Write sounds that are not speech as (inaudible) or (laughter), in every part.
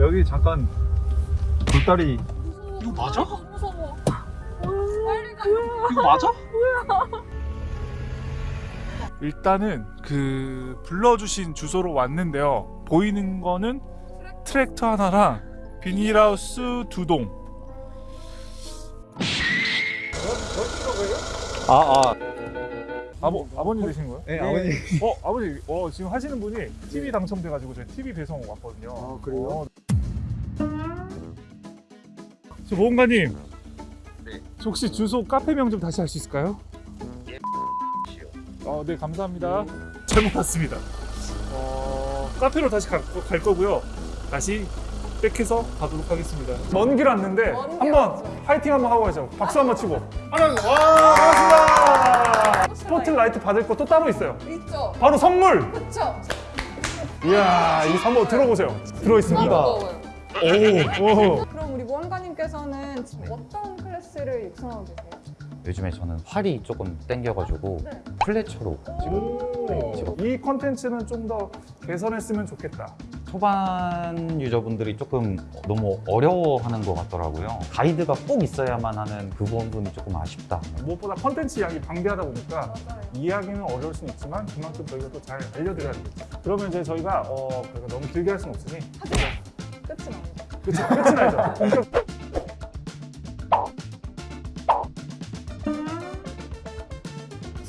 여기 잠깐 돌다리 이거 맞아? 무서워. 빨리 가. 이거 맞아? 일단은 그 불러주신 주소로 왔는데요. 보이는 거는 트랙터 하나랑 비닐하우스 두 동. 아 아. 아버 아버님 되신 거예요? 네, 아버님. 어 아버지 어 지금 하시는 분이 TV 당첨돼가지고 저희 TV 배송 왔거든요. 아, 그래요? 어. 저 보험가님. 네. 저 혹시 주소 카페명 좀 다시 할 수 있을까요? 어, 네 감사합니다. 잘못 왔습니다. 어, 카페로 다시 갈, 거- 갈 거고요. 다시 백해서 가도록 하겠습니다. 먼 길 왔는데 먼 길 한번 왔죠. 파이팅 한번 하고 가죠. 박수 한번 치고. 하나, 와, 반갑습니다. 스포트라이트 받을 거 또 따로 있어요. 있죠. 바로 선물. 그쵸. 이야, 이 한번 들어보세요. 들어 있습니다. 오, 오. 모험가님께서는 지금 어떤 클래스를 육성하고 계세요? 요즘에 저는 활이 조금 땡겨가지고 네. 플래처로 오. 이 컨텐츠는 좀 더 개선했으면 좋겠다. 초반 유저분들이 조금 너무 어려워하는 것 같더라고요. 가이드가 꼭 있어야만 하는 그 부분이 조금 아쉽다. 무엇보다 컨텐츠 양이 방대하다 보니까 맞아요. 이해하기는 어려울 수는 있지만 그만큼 저희가 또 잘 알려드려야 되겠죠. 그러면 이제 저희가 어, 그러니까 너무 길게 할 수는 없으니 하지만 끝은 아니다. 그쵸? 끝이 나죠.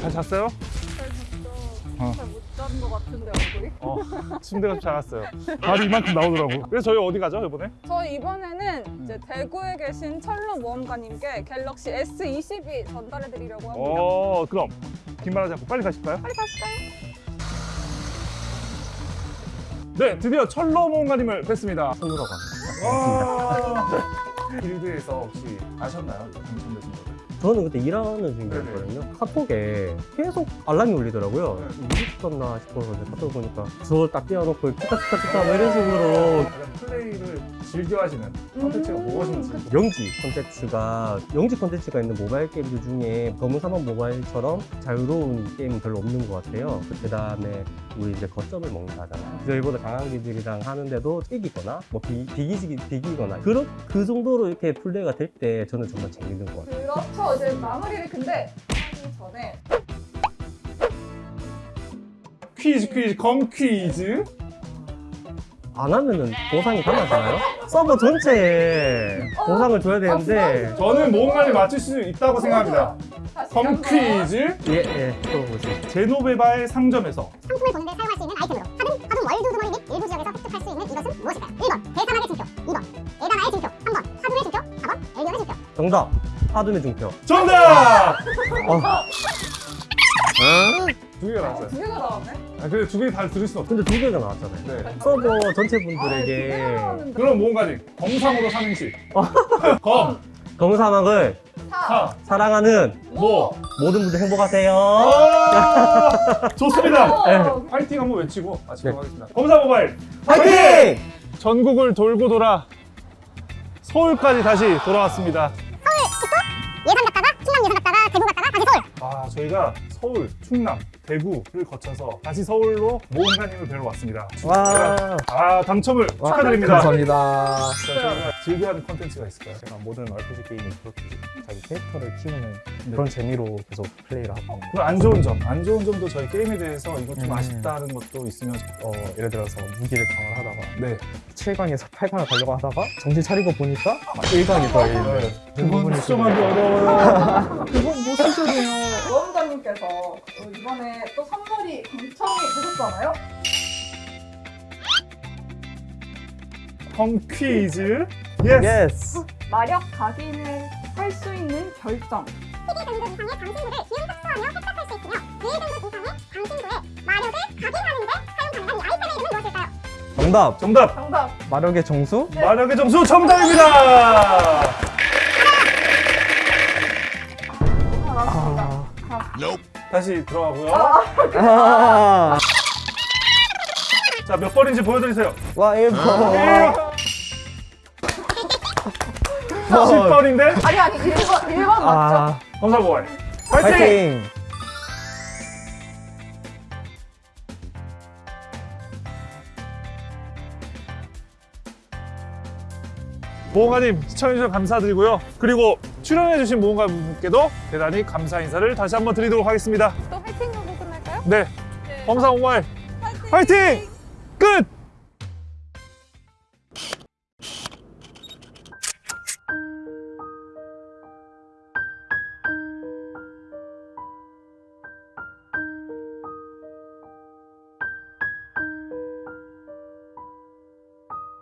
잘 잤어요? 어. 잘못 잡은 것 같은데 얼굴이. 어, 침대가 좀 작았어요. 발이 이만큼 나오더라고. 그래서 저희 어디 가죠 이번에? 저희 이번에는 이제 대구에 계신 철로 모험가님께 갤럭시 S22 전달해 드리려고 합니다. 어, 그럼 긴 말하지 않고 빨리 가실까요? 빨리 가실까요? 네, 드디어 철로 모험가님을 뵀습니다. 갑니다. 와. 길드에서 (laughs) 혹시 아셨나요? 당첨되신 거? 저는 그때 일하는 중이었거든요. 카톡에 계속 알람이 울리더라고요. 미쳤나 싶어서 이제 카톡 보니까 주워 딱 띄워놓고 きた きた きた 뭐 이런 식으로 플레이를 즐겨 하시는 컨텐츠가 무엇인지. 영지 콘텐츠가 영지 콘텐츠가 있는 모바일 게임들 중에 검은 사막 모바일처럼 자유로운 게임은 별로 없는 것 같아요. 그 다음에 우리 이제 거점을 먹는다잖아요. 저희보다 강한 기들이랑 하는데도 이기거나 뭐 비, 비기지 비기거나 그런 그 정도로 이렇게 플레이가 될 때 저는 정말 재밌는 것 같아요. 그렇죠. 이제 마무리를 근데 하기 전에 퀴즈 퀴즈 검 퀴즈. 안 하면은 보상이 달라지나요? 서버 전체에 보상을 줘야 되는데 저는 모험가를 맞출 수 있다고 생각합니다. 검. 퀴즈. 예예 들어보세요. 제노베바의 상점에서 상품을 보는데 사용할 수 있는 아이템으로 하둠 하둠 월드 주머니 및 일부 지역에서 획득할 수 있는 이것은 무엇일까요? 1번 대사막의 증표 2번 에다나의 증표 3번 하둠의 증표 4번 엘리언의 증표 정답 하둠의 증표. 정답! 어, 두 개가 나왔어요. 두 개가 나왔네. 아, 근데 두 개 다 들을 순 없죠. 근데 두 개가 나왔잖아요. 네. 서버 전체 아, 분들에게 나왔는데. 그럼 모험가님 검상으로 삼행시. (laughs) 검, 검사막을 사, 사, 사랑하는 모. 모든 분들 행복하세요. 아, (laughs) 좋습니다. 오! 파이팅 한번 외치고 마치도록 네. 하겠습니다. 검사 모바일 화이팅! 전국을 돌고 돌아 서울까지 다시 돌아왔습니다. 아 저희가 서울, 충남, 대구를 거쳐서 다시 서울로 모험가님을 뵈러 왔습니다. 와. 아 당첨을 축하드립니다. 감사합니다. 자, 저희가 즐겨하는 컨텐츠가 있을까요? 제가 모든 RPG 게임이 그렇게 자기 캐릭터를 키우는 그런 재미로 계속 플레이를 하고 그럼 안 좋은 점, 안 좋은 점도 저희 게임에 대해서 이거 좀 음. 아쉽다는 것도 있으면 어, 예를 들어서 무기를 강화를 하다가 네 7강에서 8강을 가려고 하다가 정신 차리고 보니까 1강이 더 있는 그건 부분이 수정하기 어려워요. 그건. 또 이번에 또 선물이 당첨이 되셨잖아요. 컴 퀴즈 Yes. Yes. 마력 각인을 할 수 있는 결정. 세계 전국 이상의 강신구를 기운 흡수하며 획득할 수 있으며 세계 전국 이상의 강신구의 마력을 각인하는 데 사용 가능한 이 아이템의 이름은 무엇일까요? 정답. 정답. 정답. 마력의 정수? 마력의 점수 정답입니다. 알았습니다. 다시 들어가고요. 아. 자, 몇 번인지 보여드리세요. 와 1번. 10번인데? 아니 아니 1번 1번 맞죠? 아. 검사보활. 파이팅! 파이팅. 모험가님 시청해주셔서 감사드리고요. 그리고 출연해주신 모험가분께도 대단히 감사 인사를 다시 한번 드리도록 하겠습니다. 또 화이팅 하고 끝날까요? 네, 네. 범사 모바일 화이팅! 파이팅! 끝!